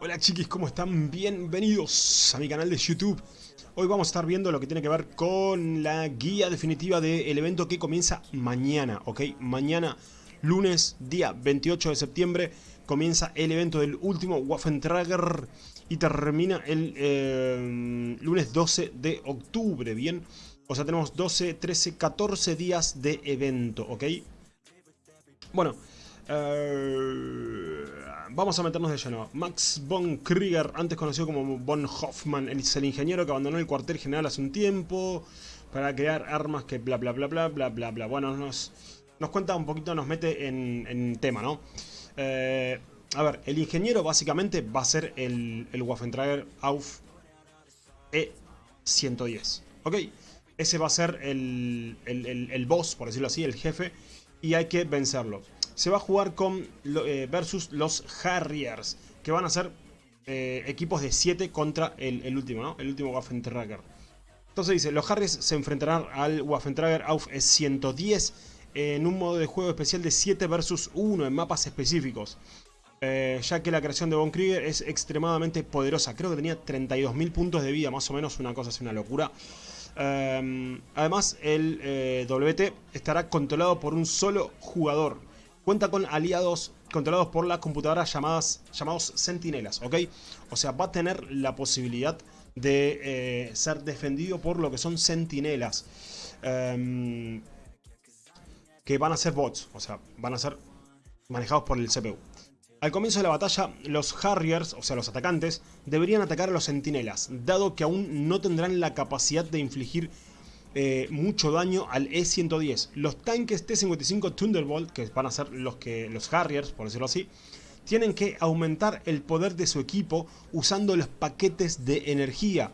Hola chiquis, ¿cómo están? Bienvenidos a mi canal de YouTube. Hoy vamos a estar viendo lo que tiene que ver con la guía definitiva del evento que comienza mañana, ¿ok? Mañana, lunes, día 28 de septiembre, comienza el evento del último Waffentrager y termina el eh, lunes 12 de octubre, ¿bien? O sea, tenemos 12, 13, 14 días de evento, ¿ok? Bueno, eh, vamos a meternos de lleno. Max von Krieger, antes conocido como von Hoffman, es el ingeniero que abandonó el cuartel general hace un tiempo para crear armas que bla bla bla bla bla bla bla. Bueno, nos, nos cuenta un poquito, nos mete en, tema, ¿no? Eh, a ver, el ingeniero básicamente va a ser el, el Waffentrager Auf E110, ¿ok? Ese va a ser el, el boss, por decirlo así, el jefe, y hay que vencerlo se va a jugar con eh, versus los Harriers, que van a ser eh, equipos de 7 contra el, último, ¿no? El último Waffentrager. Entonces dice, los Harriers se enfrentarán al Waffentrager Auf 110 en un modo de juego especial de 7 versus 1 en mapas específicos. Eh, ya que la creación de Von Krieger es extremadamente poderosa. Creo que tenía 32.000 puntos de vida, más o menos, una cosa así, una locura. además, el WT estará controlado por un solo jugador. Cuenta con aliados controlados por las computadoras llamadas, llamados sentinelas, ¿ok? O sea, va a tener la posibilidad de eh, ser defendido por lo que son sentinelas. Em, que van a ser bots, o sea, van a ser manejados por el CPU. Al comienzo de la batalla, los Harriers, o sea los atacantes, deberían atacar a los sentinelas, dado que aún no tendrán la capacidad de infligir eh, mucho daño al E-110. Los tanques T-55 Thunderbolt, que van a ser los, que, los Harriers, por decirlo así, tienen que aumentar el poder de su equipo usando los paquetes de energía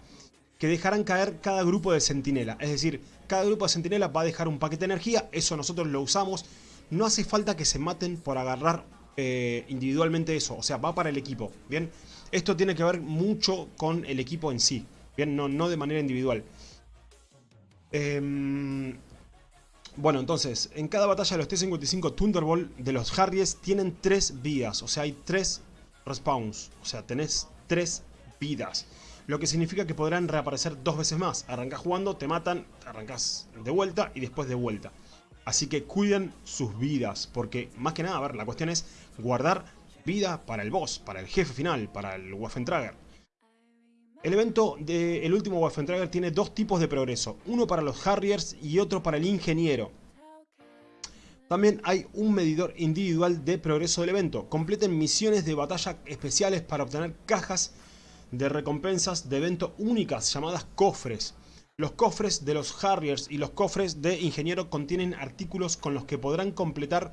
que dejarán caer cada grupo de sentinela. Es decir, cada grupo de sentinela va a dejar un paquete de energía, eso nosotros lo usamos. No hace falta que se maten por agarrar eh, individualmente eso, o sea, va para el equipo, ¿bien? Esto tiene que ver mucho con el equipo en sí, ¿bien? No, no de manera individual. Em, bueno, entonces, en cada batalla de los T-55 Thunderbolt de los Harries tienen tres vidas, o sea, hay tres respawns, o sea, tenés tres vidas. Lo que significa que podrán reaparecer dos veces más. Arrancás jugando, te matan, arrancás de vuelta y después de vuelta. Así que cuiden sus vidas, porque más que nada, a ver, la cuestión es guardar vida para el boss, para el jefe final, para el Waffentrager. El evento del último Waffentrager tiene dos tipos de progreso, uno para los Harriers y otro para el ingeniero. También hay un medidor individual de progreso del evento. Completen misiones de batalla especiales para obtener cajas de recompensas de evento únicas llamadas cofres. Los cofres de los Harriers y los cofres de Ingeniero contienen artículos con los que podrán completar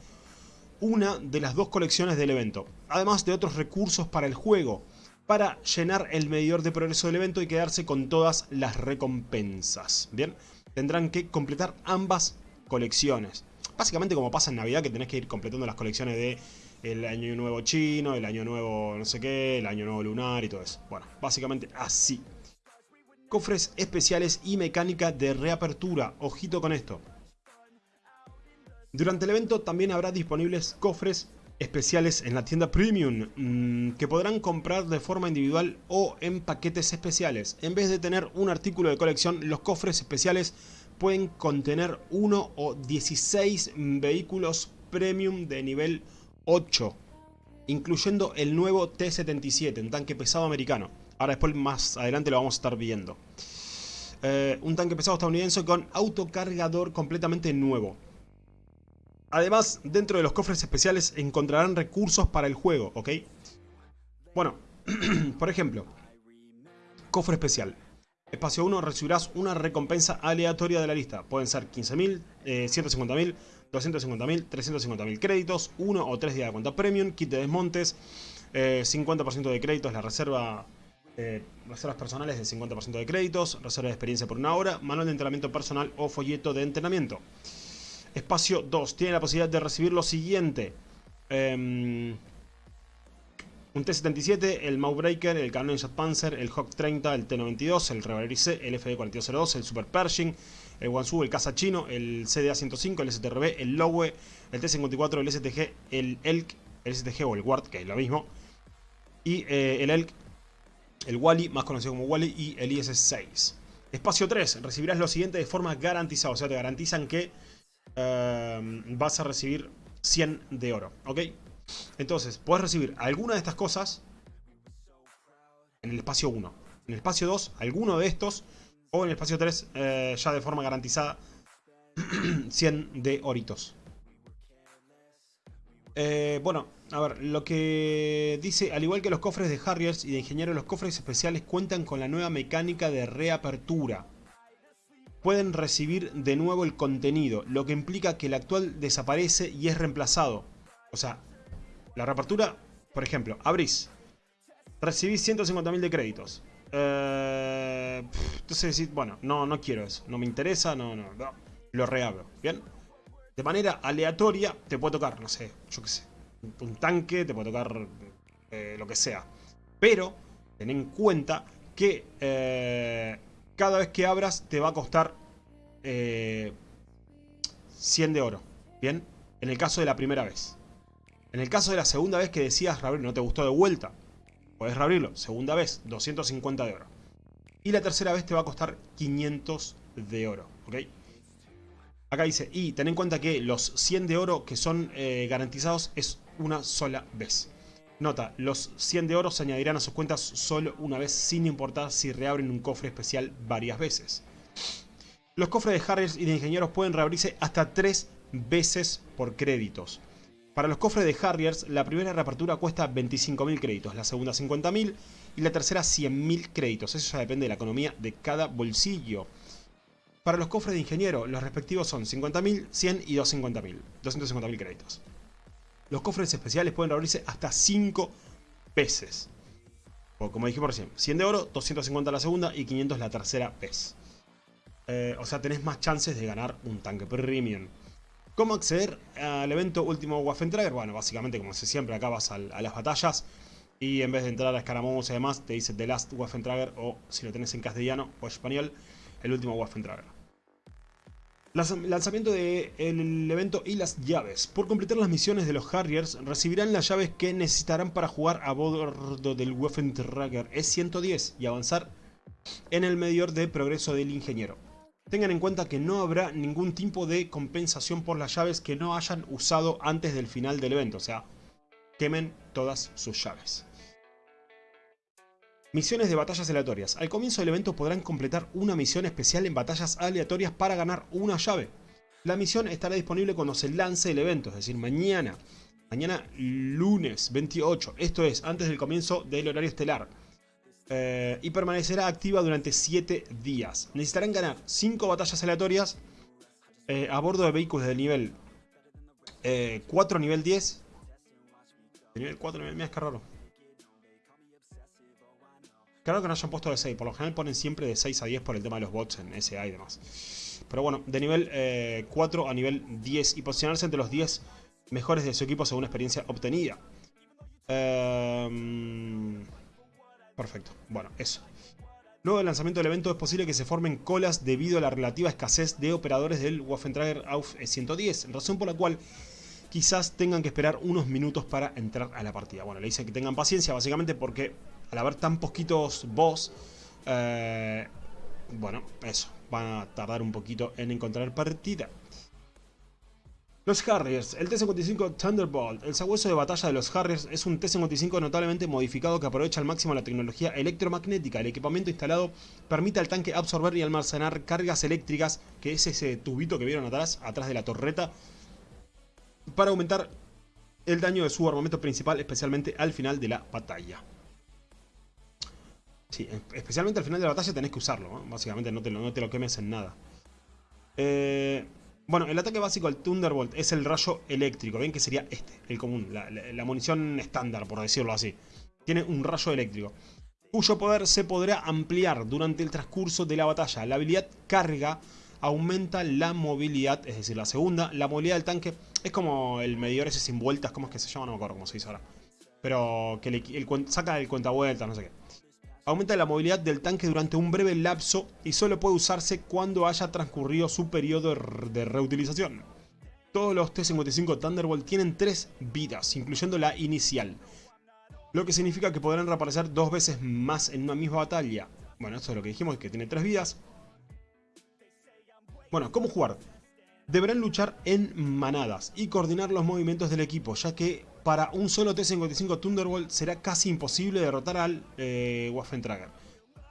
una de las dos colecciones del evento, además de otros recursos para el juego para llenar el medidor de progreso del evento y quedarse con todas las recompensas. Bien, tendrán que completar ambas colecciones. Básicamente como pasa en Navidad que tenés que ir completando las colecciones de el año nuevo chino, el año nuevo no sé qué, el año nuevo lunar y todo eso. Bueno, básicamente así. Cofres especiales y mecánica de reapertura. Ojito con esto. Durante el evento también habrá disponibles cofres especiales en la tienda Premium mm, que podrán comprar de forma individual o en paquetes especiales. En vez de tener un artículo de colección, los cofres especiales pueden contener uno o 16 vehículos Premium de nivel 8, incluyendo el nuevo T-77, un tanque pesado americano. Ahora después más adelante lo vamos a estar viendo. Eh, un tanque pesado estadounidense con autocargador completamente nuevo. Además, dentro de los cofres especiales encontrarán recursos para el juego, ¿ok? Bueno, por ejemplo, cofre especial. Espacio 1 recibirás una recompensa aleatoria de la lista. Pueden ser 15.000, 150.000, 250.000, 350.000 créditos, 1 o 3 días de cuenta premium, kit de desmontes, 50% eh, de créditos, la reserva eh, reservas personales de 50% de créditos, reserva de experiencia por una hora, manual de entrenamiento personal o folleto de entrenamiento. Espacio 2 tiene la posibilidad de recibir lo siguiente. Em, un T-77, el Maugbreaker, el Canon Jet Panzer, el Hawk 30, el T-92, el Reverie C, el FD-4202, el Super Pershing, el Wansu, el Caza Chino, el CDA-105, el STRB, el Lowe, el T-54, el STG, el ELK, el STG o el Ward, que es lo mismo, Y eh, el Elk, el Wally, más conocido como Wally, y el IS-6. Espacio 3, recibirás lo siguiente de forma garantizada, o sea, te garantizan que eh, vas a recibir 100 de oro, ¿ok? Entonces, puedes recibir alguna de estas cosas en el espacio 1. En el espacio 2, alguno de estos, o en el espacio 3, eh, ya de forma garantizada, 100 de oritos. Eh, bueno, a ver, lo que dice, al igual que los cofres de Harriers y de Ingeniero, los cofres especiales cuentan con la nueva mecánica de reapertura. Pueden recibir de nuevo el contenido, lo que implica que el actual desaparece y es reemplazado. O sea, la reapertura, por ejemplo, abrís, recibís 150.000 de créditos. Eh, entonces decís, bueno, no, no quiero eso, no me interesa, no, no, no, lo reabro, ¿bien? De manera aleatoria te puede tocar, no sé, yo qué sé, un tanque, te puede tocar eh, lo que sea. Pero ten en cuenta que eh, cada vez que abras te va a costar 100 eh, de oro. ¿Bien? En el caso de la primera vez. En el caso de la segunda vez que decías reabrir, no te gustó de vuelta, puedes reabrirlo. Segunda vez, 250 de oro. Y la tercera vez te va a costar 500 de oro. ¿Ok? Acá dice, y ten en cuenta que los 100 de oro que son garantizados es una sola vez. Nota, los 100 de oro se añadirán a sus cuentas solo una vez sin importar si reabren un cofre especial varias veces. Los cofres de Harriers y de Ingenieros pueden reabrirse hasta 3 veces por créditos. Para los cofres de Harriers, la primera reapertura cuesta 25.000 créditos, la segunda 50.000 y la tercera 100.000 créditos. Eso ya depende de la economía de cada bolsillo. Para los cofres de Ingeniero, los respectivos son 50.000, 100 y 250.000. 250.000 créditos. Los cofres especiales pueden abrirse hasta 5 veces. O como dijimos recién, 100 de oro, 250 la segunda y 500 la tercera vez. Eh, o sea, tenés más chances de ganar un tanque premium. ¿Cómo acceder al evento último Waffentrager? Bueno, básicamente como se siempre, acá vas a, las batallas y en vez de entrar a escaramuzas y demás, te dice The Last Waffentrager o si lo tenés en castellano o español, el último Waffentrager. Lanzamiento del evento y las llaves. Por completar las misiones de los Harriers, recibirán las llaves que necesitarán para jugar a bordo del Waffentrager E110 y avanzar en el medidor de progreso del ingeniero. Tengan en cuenta que no habrá ningún tipo de compensación por las llaves que no hayan usado antes del final del evento, o sea, quemen todas sus llaves. Misiones de batallas aleatorias. Al comienzo del evento podrán completar una misión especial en batallas aleatorias para ganar una llave. La misión estará disponible cuando se lance el evento, es decir, mañana. Mañana lunes 28, esto es, antes del comienzo del horario estelar. Eh, y permanecerá activa durante 7 días. Necesitarán ganar 5 batallas aleatorias eh, a bordo de vehículos de nivel 4 eh, nivel 10. De nivel 4 nivel... Mira, es que raro. Claro que no hayan puesto de 6, por lo general ponen siempre de 6 a 10 por el tema de los bots en SA y demás. Pero bueno, de nivel 4 a nivel 10 y posicionarse entre los 10 mejores de su equipo según experiencia obtenida. Eh... Perfecto. Bueno, eso. Luego del lanzamiento del evento es posible que se formen colas debido a la relativa escasez de operadores del Waffentrager AUF 110, razón por la cual quizás tengan que esperar unos minutos para entrar a la partida. Bueno, le dice que tengan paciencia básicamente porque al haber tan poquitos boss, eh, bueno, eso, van a tardar un poquito en encontrar partida. Los Harriers, el T-55 Thunderbolt, el sabueso de batalla de los Harriers es un T-55 notablemente modificado que aprovecha al máximo la tecnología electromagnética. El equipamiento instalado permite al tanque absorber y almacenar cargas eléctricas, que es ese tubito que vieron atrás, atrás de la torreta, para aumentar el daño de su armamento principal, especialmente al final de la batalla. Sí, especialmente al final de la batalla tenés que usarlo, básicamente no te, lo, no te lo quemes en nada. Eh... Bueno, el ataque básico del Thunderbolt es el rayo eléctrico. Ven que sería este, el común, la, munición estándar, por decirlo así. Tiene un rayo eléctrico, cuyo poder se podrá ampliar durante el transcurso de la batalla. La habilidad carga aumenta la movilidad, es decir, la segunda, la movilidad del tanque. Es como el medidor ese sin vueltas, ¿cómo es que se llama? No me acuerdo cómo se dice ahora. Pero que le, saca el cuenta vueltas, no sé qué. Aumenta la movilidad del tanque durante un breve lapso y solo puede usarse cuando haya transcurrido su periodo de reutilización. Todos los T-55 Thunderbolt tienen 3 vidas, incluyendo la inicial. Lo que significa que podrán reaparecer dos veces más en una misma batalla. Bueno, esto es lo que dijimos, que tiene tres vidas. Bueno, ¿cómo jugar? Deberán luchar en manadas y coordinar los movimientos del equipo, ya que para un solo T-55 Thunderbolt será casi imposible derrotar al eh, Waffentrager.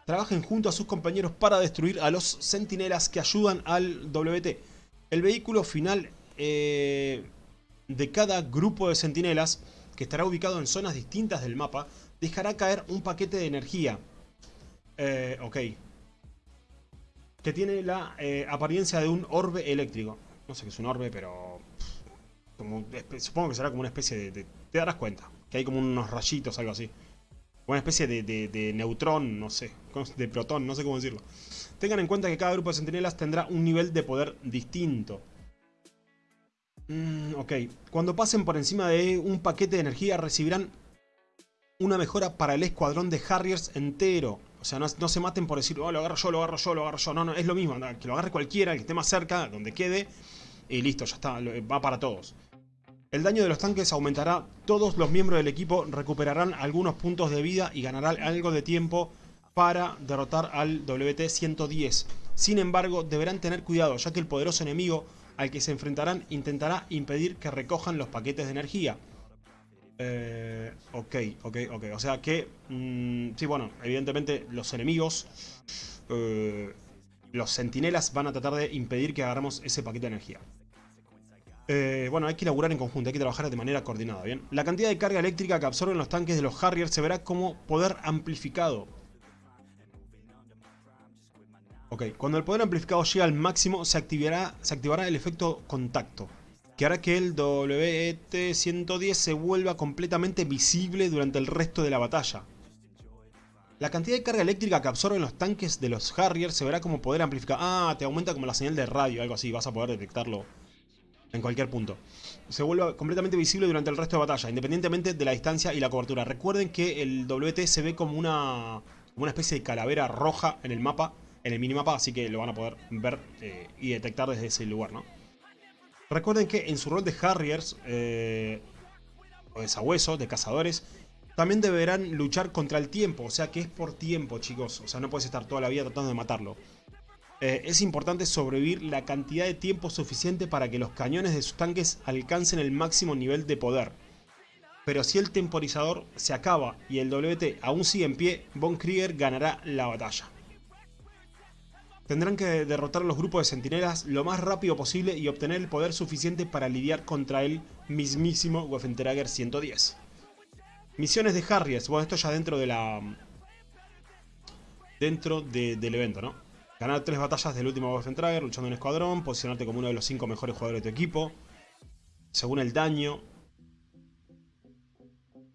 Trabajen junto a sus compañeros para destruir a los sentinelas que ayudan al WT. El vehículo final eh, de cada grupo de sentinelas, que estará ubicado en zonas distintas del mapa, dejará caer un paquete de energía. Eh, ok que tiene la eh, apariencia de un orbe eléctrico. No sé qué es un orbe, pero... Supongo que será como una especie de, Te darás cuenta, que hay como unos rayitos, algo así. Una especie de, neutrón, no sé, de protón, no sé cómo decirlo. Tengan en cuenta que cada grupo de sentinelas tendrá un nivel de poder distinto. Mm, ok, cuando pasen por encima de un paquete de energía recibirán una mejora para el escuadrón de Harriers entero. O sea, no, se maten por decir, oh, lo agarro yo, lo agarro yo, lo agarro yo. No, no, es lo mismo. Que lo agarre cualquiera, el que esté más cerca, donde quede. Y listo, ya está. Va para todos. El daño de los tanques aumentará. Todos los miembros del equipo recuperarán algunos puntos de vida y ganarán algo de tiempo para derrotar al WT-110. Sin embargo, deberán tener cuidado, ya que el poderoso enemigo al que se enfrentarán intentará impedir que recojan los paquetes de energía. Eh, ok, ok, ok. O sea que... Mm, sí, bueno, evidentemente los enemigos... Eh, los sentinelas van a tratar de impedir que agarremos ese paquete de energía. Eh, bueno, hay que laburar en conjunto, hay que trabajar de manera coordinada, ¿bien? La cantidad de carga eléctrica que absorben los tanques de los Harriers se verá como poder amplificado. Ok, cuando el poder amplificado llega al máximo, se activará, se activará el efecto contacto que hará que el WT-110 se vuelva completamente visible durante el resto de la batalla. La cantidad de carga eléctrica que absorben los tanques de los Harriers se verá como poder amplificar. Ah, te aumenta como la señal de radio, algo así, vas a poder detectarlo en cualquier punto. Se vuelve completamente visible durante el resto de batalla, independientemente de la distancia y la cobertura. Recuerden que el WT se ve como una, una especie de calavera roja en el mapa, en el minimapa, así que lo van a poder ver eh, y detectar desde ese lugar, ¿no? Recuerden que en su rol de Harriers, eh, o de sabuesos, de cazadores, también deberán luchar contra el tiempo, o sea que es por tiempo, chicos. O sea, no puedes estar toda la vida tratando de matarlo. Eh, es importante sobrevivir la cantidad de tiempo suficiente para que los cañones de sus tanques alcancen el máximo nivel de poder. Pero si el temporizador se acaba y el WT aún sigue en pie, Von Krieger ganará la batalla. Tendrán que derrotar a los grupos de sentinelas lo más rápido posible y obtener el poder suficiente para lidiar contra el mismísimo Waffentrager 110. Misiones de Harriers. Bueno, esto ya dentro de la... Dentro del evento, ¿no? Ganar tres batallas del último Waffentrager luchando en escuadrón, posicionarte como uno de los cinco mejores jugadores de tu equipo, según el daño.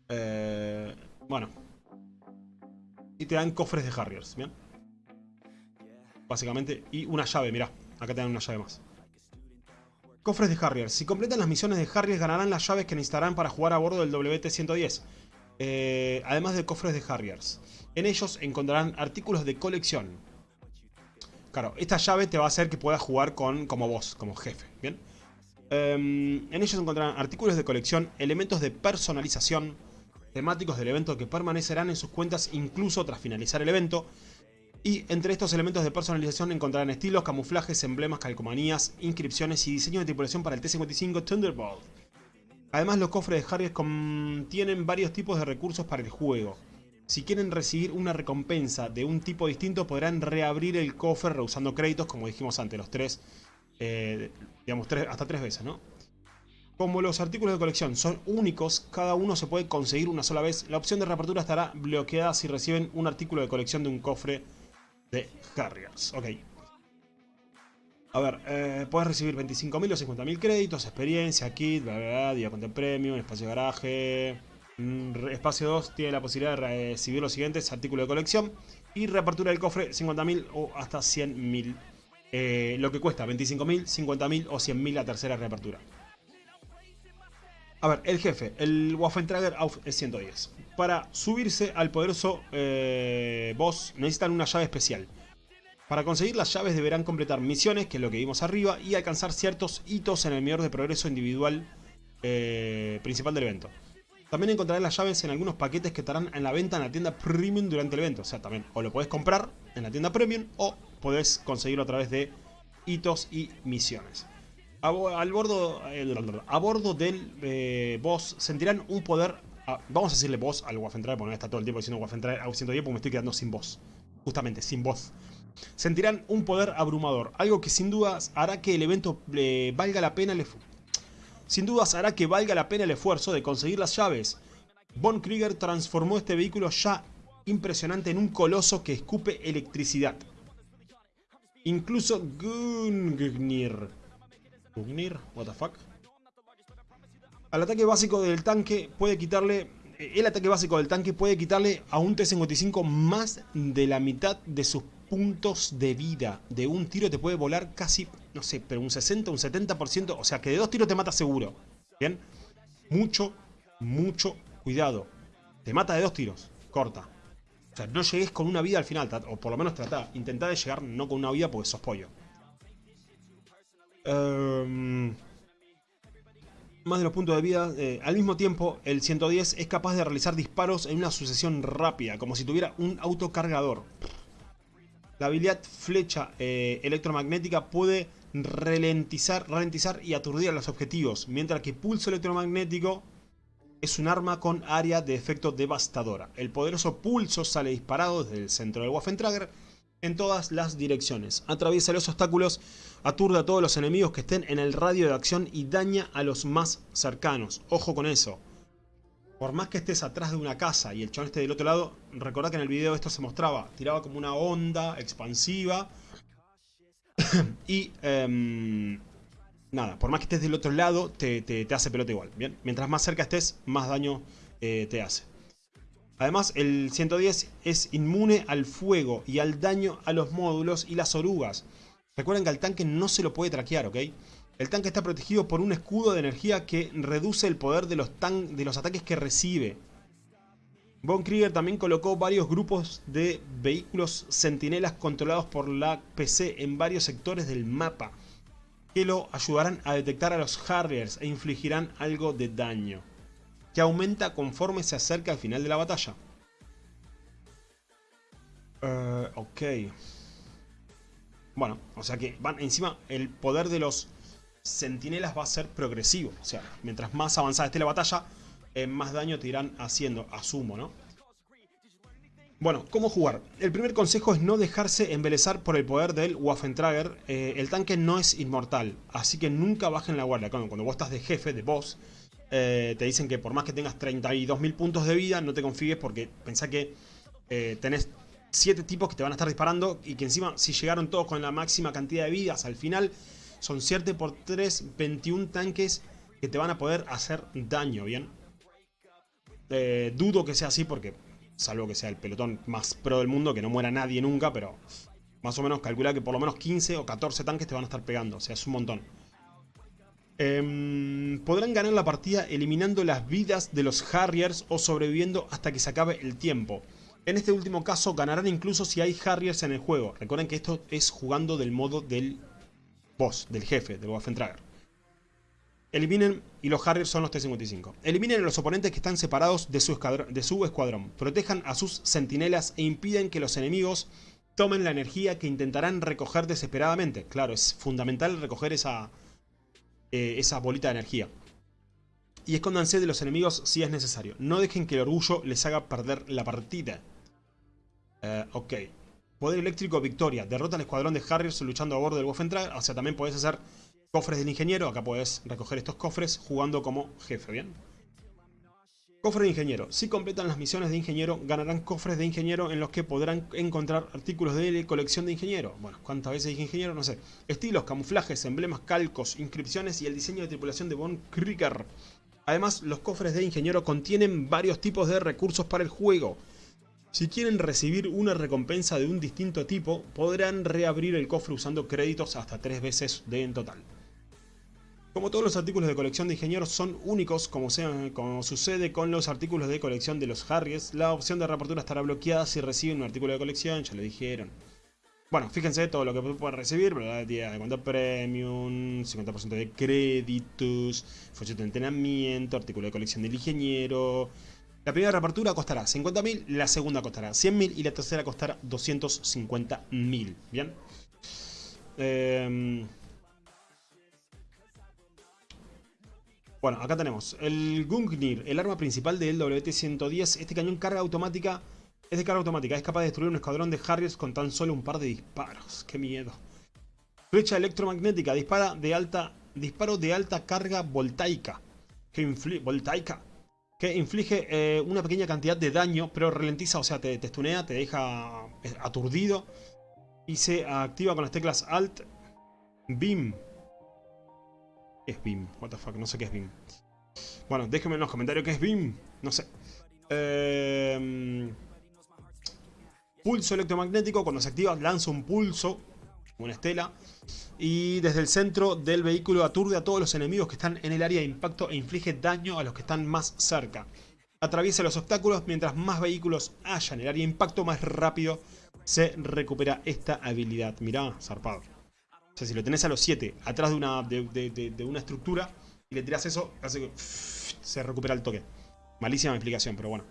Eh, bueno. Y te dan cofres de Harriers, ¿bien? básicamente. Y una llave, mirá. Acá te dan una llave más. Cofres de Harriers. Si completan las misiones de Harriers ganarán las llaves que necesitarán para jugar a bordo del WT-110. Eh, además de cofres de Harriers. En ellos encontrarán artículos de colección. Claro, esta llave te va a hacer que puedas jugar con, como vos, como jefe. ¿Bien? Em, en ellos encontrarán artículos de colección, elementos de personalización, temáticos del evento que permanecerán en sus cuentas incluso tras finalizar el evento y entre estos elementos de personalización encontrarán estilos, camuflajes, emblemas, calcomanías, inscripciones y diseño de tripulación para el T-55 Thunderbolt. Además los cofres de Harriers contienen varios tipos de recursos para el juego. Si quieren recibir una recompensa de un tipo distinto podrán reabrir el cofre reusando créditos como dijimos antes, los tres, eh, digamos tres, hasta tres veces, ¿no? Como los artículos de colección son únicos, cada uno se puede conseguir una sola vez, la opción de reapertura estará bloqueada si reciben un artículo de colección de un cofre de Harriers. Ok. A ver, eh, puedes recibir 25.000 o 50.000 créditos, experiencia, kit, bla, bla, bla, día con premium, espacio de garaje. Mm, espacio 2 tiene la posibilidad de recibir los siguientes artículos de colección. Y reapertura del cofre 50.000 o hasta 100.000. Eh, lo que cuesta 25.000, 50.000 o 100.000 la tercera reapertura. A ver, el jefe, el Waffentrager Auf 110. Para subirse al poderoso eh, boss necesitan una llave especial. Para conseguir las llaves deberán completar misiones, que es lo que vimos arriba, y alcanzar ciertos hitos en el medidor de progreso individual eh, principal del evento. También encontrarás las llaves en algunos paquetes que estarán en la venta en la tienda Premium durante el evento. O sea, también o lo podés comprar en la tienda Premium o podés conseguirlo a través de hitos y misiones. A, bordo, eh, a bordo del eh, boss sentirán un poder... vamos a decirle boss al Waffentrager, porque no está todo el tiempo diciendo Waffentrager a 110 porque me estoy quedando sin voz. Justamente, sin voz. Sentirán un poder abrumador, algo que sin dudas hará que el evento eh, valga la pena el sin dudas hará que valga la pena el esfuerzo de conseguir las llaves. Von Krieger transformó este vehículo ya impresionante en un coloso que escupe electricidad. Incluso Gungnir. ¿Gungnir? What the fuck? Al ataque básico del tanque puede quitarle... El ataque básico del tanque puede quitarle a un T-55 más de la mitad de sus puntos de vida. De un tiro te puede volar casi, no sé, pero un 60, un 70%. O sea que de dos tiros te mata seguro. ¿Bien? Mucho, mucho cuidado. Te mata de dos tiros. Corta. O sea, no llegues con una vida al final. O por lo menos trata. Intenta de llegar no con una vida porque sos pollo. Em, más de los puntos de vida. Eh, al mismo tiempo, el 110 es capaz de realizar disparos en una sucesión rápida, como si tuviera un autocargador. La habilidad flecha eh, electromagnética puede ralentizar, ralentizar y aturdir a los objetivos, mientras que pulso electromagnético es un arma con área de efecto devastadora. El poderoso pulso sale disparado desde el centro del Waffentrager en todas las direcciones. Atraviesa los obstáculos, aturde a todos los enemigos que estén en el radio de acción y daña a los más cercanos. Ojo con eso. Por más que estés atrás de una casa y el chabón esté del otro lado, recordad que en el video esto se mostraba. Tiraba como una onda expansiva. y em, nada, por más que estés del otro lado, te, hace pelota igual. ¿bien? Mientras más cerca estés, más daño eh, te hace. Además, el 110 es inmune al fuego y al daño a los módulos y las orugas. Recuerden que al tanque no se lo puede traquear, ¿ok? El tanque está protegido por un escudo de energía que reduce el poder de los, de los ataques que recibe. Von Krieger también colocó varios grupos de vehículos sentinelas controlados por la PC en varios sectores del mapa que lo ayudarán a detectar a los Harriers e infligirán algo de daño, que aumenta conforme se acerca al final de la batalla. Uh, ok. Bueno, o sea que van encima el poder de los Centinelas va a ser progresivo. O sea, mientras más avanzada esté la batalla, eh, más daño te irán haciendo, asumo, ¿no? Bueno, ¿cómo jugar? El primer consejo es no dejarse embelezar por el poder del Waffentrager. Eh, el tanque no es inmortal, así que nunca bajen la guardia. Cuando, cuando vos estás de jefe, de boss, eh, te dicen que por más que tengas 32.000 puntos de vida, no te confíes porque pensá que tenés 7 tipos que te van a estar disparando y que encima si llegaron todos con la máxima cantidad de vidas al final son 7 por 3, 21 tanques que te van a poder hacer daño, ¿bien? Eh, dudo que sea así porque, salvo que sea el pelotón más pro del mundo, que no muera nadie nunca, pero más o menos calcula que por lo menos 15 o 14 tanques te van a estar pegando, o sea, es un montón. Em, podrán ganar la partida eliminando las vidas de los Harriers o sobreviviendo hasta que se acabe el tiempo. En este último caso ganarán incluso si hay Harriers en el juego. Recuerden que esto es jugando del modo del boss, del jefe, del Waffentrager. Eliminen, y los Harriers son los T-55. Eliminen a los oponentes que están separados de su, escuadrón. Protejan a sus sentinelas e impiden que los enemigos tomen la energía que intentarán recoger desesperadamente. Claro, es fundamental recoger esa, eh, bolita de energía. Y escóndanse de los enemigos si es necesario. No dejen que el orgullo les haga perder la partida. Eh, ok. Poder eléctrico victoria. Derrota al escuadrón de Harriers luchando a bordo del Waffentrager. O sea, también podés hacer cofres del ingeniero. Acá podés recoger estos cofres jugando como jefe, ¿bien? Cofre de ingeniero. Si completan las misiones de ingeniero, ganarán cofres de ingeniero en los que podrán encontrar artículos de colección de ingeniero. Bueno, ¿cuántas veces dije ingeniero? No sé. Estilos, camuflajes, emblemas, calcos, inscripciones y el diseño de tripulación de Von Krieger. Además, los cofres de ingeniero contienen varios tipos de recursos para el juego. Si quieren recibir una recompensa de un distinto tipo, podrán reabrir el cofre usando créditos hasta tres veces de en total. Como todos los artículos de colección de ingenieros son únicos, como, sucede con los artículos de colección de los Harriers, la opción de reapertura estará bloqueada si reciben un artículo de colección, ya lo dijeron. Bueno, fíjense todo lo que puede recibir, ¿verdad? De cuenta premium, 50% de créditos, folleto de entrenamiento, artículo de colección del ingeniero. La primera reapertura costará 50.000, la segunda costará 100.000 y la tercera costará 250.000. ¿Bien? Eh... Bueno, acá tenemos el Gungnir, el arma principal del WT-110. Este cañón carga automática es de carga automática. Es capaz de destruir un escuadrón de Harriers con tan solo un par de disparos. ¡Qué miedo! Flecha electromagnética. Dispara de alta, disparo de alta carga voltaica. Voltaica, que inflige eh, una pequeña cantidad de daño, pero ralentiza, o sea, te, te stunea, te deja eh, aturdido. Y se activa con las teclas Alt, Beam es BIM? What the fuck, no sé qué es BIM. Bueno, déjenme en los comentarios qué es BIM. No sé. Em, pulso electromagnético. Cuando se activa lanza un pulso. Una estela. Y desde el centro del vehículo aturde a todos los enemigos que están en el área de impacto e inflige daño a los que están más cerca. Atraviesa los obstáculos. Mientras más vehículos haya en el área de impacto, más rápido se recupera esta habilidad. Mirá, zarpado. O sea, si lo tenés a los 7 atrás de una, de, una estructura y le tirás eso, hace que se recupera el toque. Malísima explicación, pero bueno.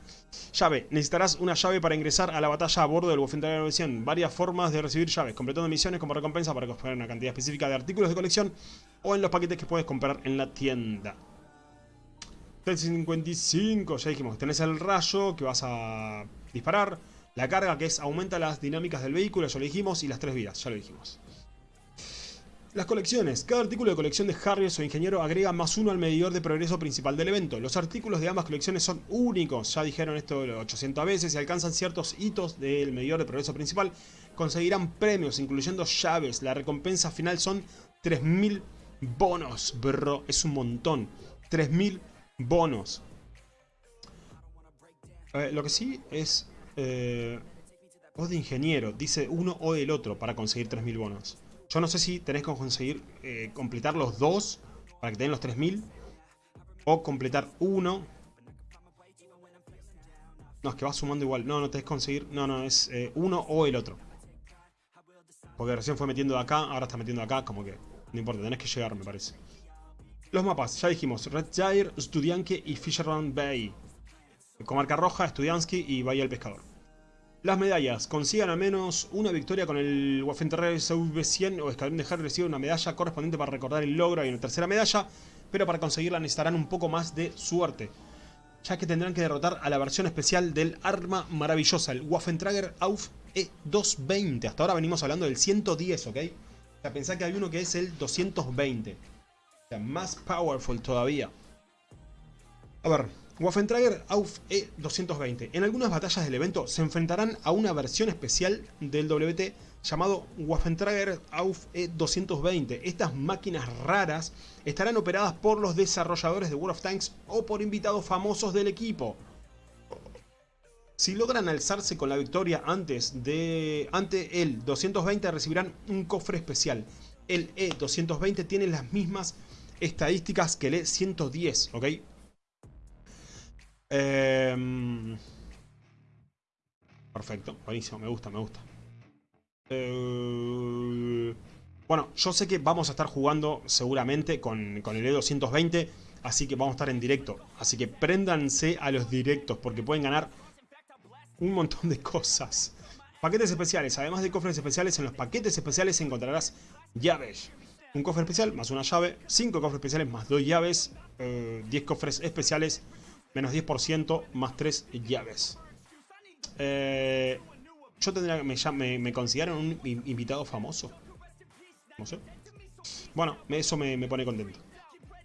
Llave. Necesitarás una llave para ingresar a la batalla a bordo del Wolfenstein 900. Varias formas de recibir llaves. Completando misiones como recompensa para comprar una cantidad específica de artículos de colección o en los paquetes que puedes comprar en la tienda. 355, ya dijimos, tenés el rayo que vas a disparar. La carga que es aumenta las dinámicas del vehículo, ya lo dijimos. Y las tres vidas, ya lo dijimos. Las colecciones. Cada artículo de colección de Harriers o Ingeniero agrega más uno al medidor de progreso principal del evento. Los artículos de ambas colecciones son únicos, ya dijeron esto 800 veces, y alcanzan ciertos hitos del medidor de progreso principal, conseguirán premios, incluyendo llaves. La recompensa final son 3000 bonos, bro. Es un montón. 3000 bonos. lo que sí es... Eh, de ingeniero. Dice uno o el otro para conseguir 3000 bonos. Yo no sé si tenés que conseguir eh, completar los dos para que tengan los 3000. O completar uno. No, es que va sumando igual. No, no tenés que conseguir. No, no, es eh, uno o el otro. Porque recién fue metiendo de acá, ahora está metiendo de acá, como que no importa, tenés que llegar, me parece. Los mapas, ya dijimos, Red Gyre, Studianke y Fisherman Bay. Comarca Roja, Studiansky y Bahía del Pescador. Las medallas. Consigan al menos una victoria con el Waffenterrer SV100 o Escalón de Harry recibe una medalla correspondiente para recordar el logro. Hay una tercera medalla, pero para conseguirla necesitarán un poco más de suerte. Ya que tendrán que derrotar a la versión especial del arma maravillosa, el Waffentrager Auf E220. Hasta ahora venimos hablando del 110, ¿ok? O sea, pensá que hay uno que es el 220. O sea, más powerful todavía. A ver, Waffentrager Auf E220. En algunas batallas del evento se enfrentarán a una versión especial del WT llamado Waffentrager Auf E220. Estas máquinas raras estarán operadas por los desarrolladores de World of Tanks o por invitados famosos del equipo. Si logran alzarse con la victoria antes de ante el 220 recibirán un cofre especial. El E220 tiene las mismas estadísticas que el E110, ¿ok? Em, perfecto, buenísimo, me gusta, me gusta. Eh, bueno, yo sé que vamos a estar jugando seguramente con, con el E220, así que vamos a estar en directo. Así que préndanse a los directos porque pueden ganar un montón de cosas. Paquetes especiales, además de cofres especiales, en los paquetes especiales encontrarás llaves. Un cofre especial más una llave, 5 cofres especiales más 2 llaves, 10 eh, cofres especiales Menos 10% más 3 llaves. Eh, yo tendría que... Me, me, consideran un invitado famoso. No sé. Bueno, eso me, me pone contento.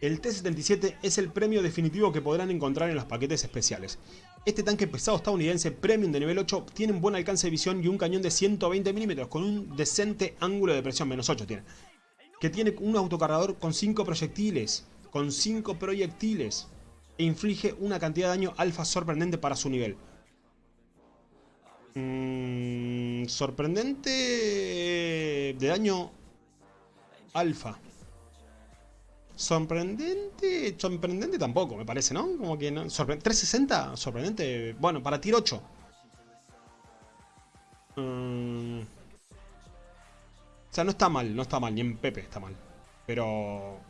El T-77 es el premio definitivo que podrán encontrar en los paquetes especiales. Este tanque pesado estadounidense Premium de nivel 8 tiene un buen alcance de visión y un cañón de 120 mm con un decente ángulo de presión, menos 8 tiene. Que tiene un autocargador con 5 proyectiles, con 5 proyectiles e inflige una cantidad de daño alfa sorprendente para su nivel. Mm, sorprendente de daño alfa. Sorprendente, sorprendente tampoco, me parece, ¿no? Como que no. 360, sorprendente. Bueno, para tier 8. Mm, O sea, no está mal, no está mal, ni en Pepe está mal. Pero...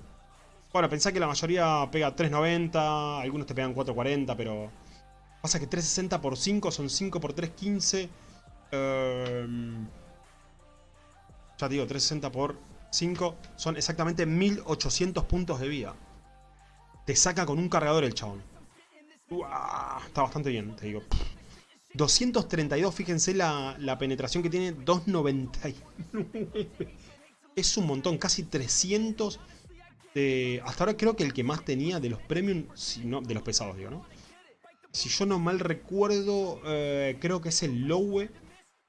Bueno, pensá que la mayoría pega 3.90, algunos te pegan 4.40, pero... Pasa que 3.60 por 5 son 5 por 3, 15. Em, ya te digo, 3.60 por 5 son exactamente 1800 puntos de vida. Te saca con un cargador el chabón. está bastante bien, te digo. 232, fíjense la, la penetración que tiene, 299. Es un montón, casi 300 de... Hasta ahora creo que el que más tenía de los premium, si de los pesados digo, ¿no? Si yo no mal recuerdo, eh, creo que es el Lowe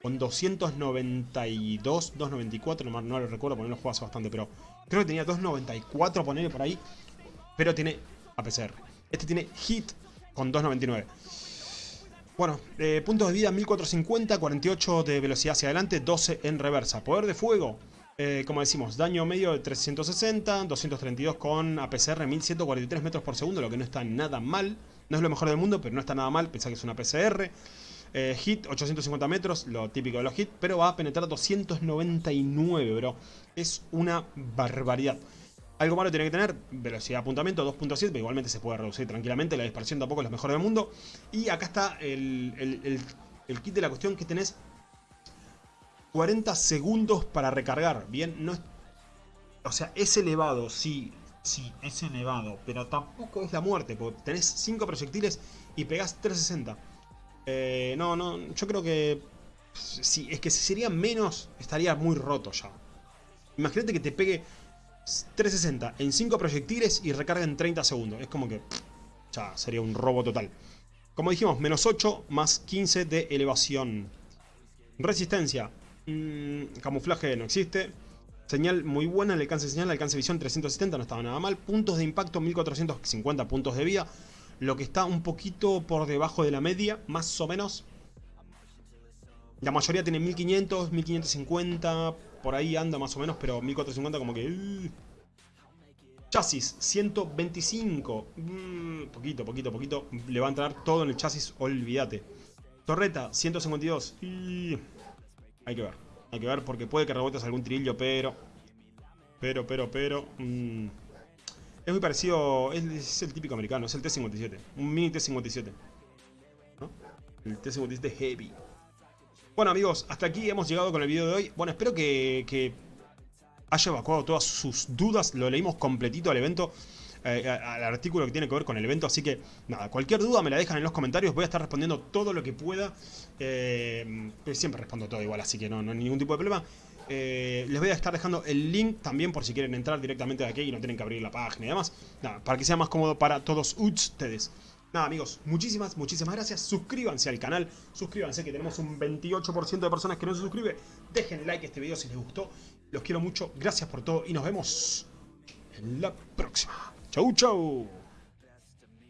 con 292, 294, no, no lo recuerdo porque no lo hace bastante, pero creo que tenía 294, ponerle por ahí, pero tiene APCR. Este tiene Hit con 299. Bueno, eh, puntos de vida 1450, 48 de velocidad hacia adelante, 12 en reversa. Poder de fuego, eh, como decimos, daño medio de 360, 232 con APCR 1143 metros por segundo, lo que no está nada mal. No es lo mejor del mundo, pero no está nada mal, pensá que es una APCR. Eh, hit, 850 metros, lo típico de los hits, pero va a penetrar 299, bro. Es una barbaridad. Algo malo tiene que tener, velocidad de apuntamiento 2.7, pero igualmente se puede reducir tranquilamente, la dispersión tampoco es lo mejor del mundo. Y acá está el, kit de la cuestión que tenés 40 segundos para recargar, bien, no es... O sea, es elevado, sí, sí, es elevado, pero tampoco es la muerte, porque tenés 5 proyectiles y pegás 360. Eh, no, no, yo creo que... Sí, es que si sería menos, estaría muy roto ya. Imagínate que te pegue 360 en 5 proyectiles y recarga en 30 segundos. Es como que ya sería un robo total. Como dijimos, menos 8 más 15 de elevación. Resistencia. Mm, camuflaje no existe. Señal muy buena, el alcance de señal, alcance de visión 370, no estaba nada mal. Puntos de impacto 1450 puntos de vida. Lo que está un poquito por debajo de la media, más o menos. La mayoría tiene 1500, 1550, por ahí anda más o menos, pero 1450 como que... Uh. Chasis, 125. Mm, poquito, poquito, poquito. Le va a entrar todo en el chasis, olvídate. Torreta, 152. Hay que ver. Hay que ver porque puede que rebotes algún trillo, pero... Pero, pero, pero... Mm, es muy parecido... Es, el típico americano, es el T-57. Un mini T-57. El T-57 Heavy. Bueno amigos, hasta aquí hemos llegado con el video de hoy. Bueno, espero que, haya evacuado todas sus dudas. Lo leímos completito al evento. Eh, al artículo que tiene que ver con el evento. Así que, nada, cualquier duda me la dejan en los comentarios. Voy a estar respondiendo todo lo que pueda. Eh, siempre respondo todo igual, así que no, no hay ningún tipo de problema. Eh, les voy a estar dejando el link también por si quieren entrar directamente de aquí y no tienen que abrir la página y demás. Nada, para que sea más cómodo para todos ustedes. Nada amigos, muchísimas, muchísimas gracias. Suscríbanse al canal, suscríbanse que tenemos un 28% de personas que no se suscriben. Dejen like a este video si les gustó. Los quiero mucho, gracias por todo y nos vemos en la próxima. Chau, chau.